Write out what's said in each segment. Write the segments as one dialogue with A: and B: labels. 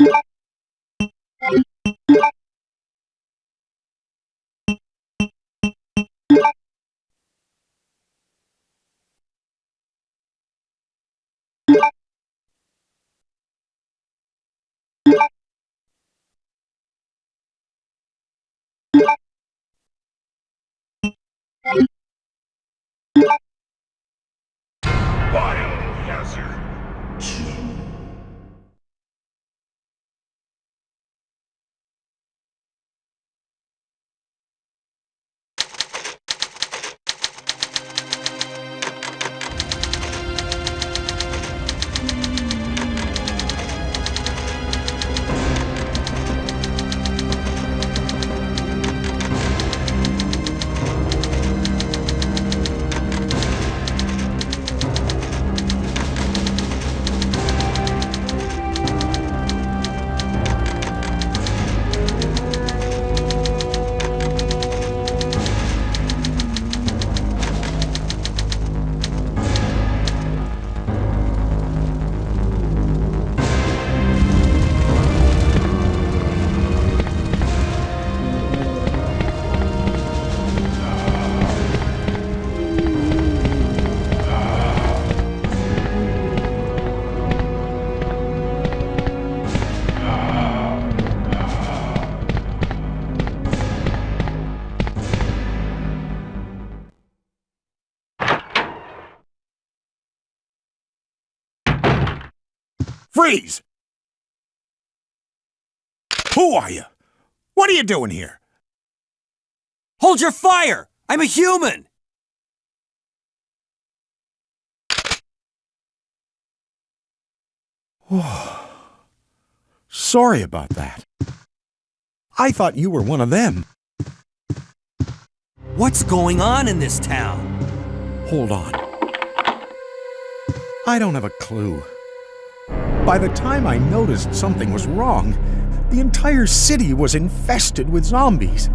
A: you
B: Freeze! Who are you? What are you doing here?
C: Hold your fire! I'm a human!
B: Sorry about that. I thought you were one of them.
C: What's going on in this town?
B: Hold on. I don't have a clue. By the time I noticed something was wrong, the entire city was infested with zombies.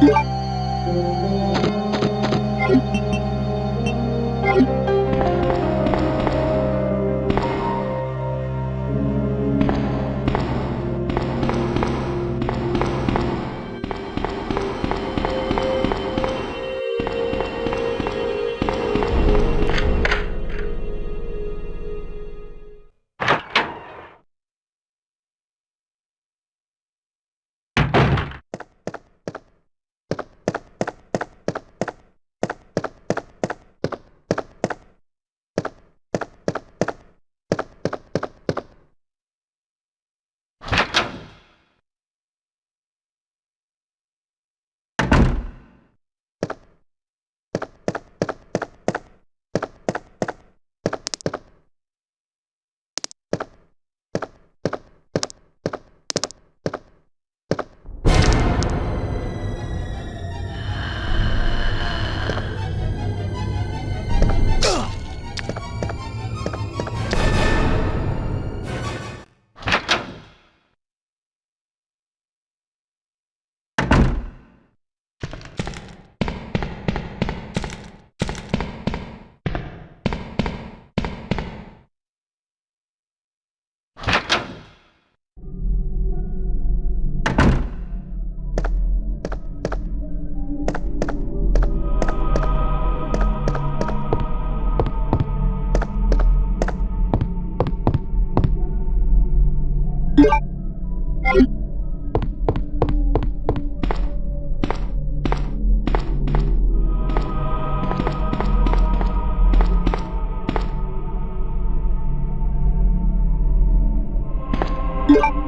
A: What? you.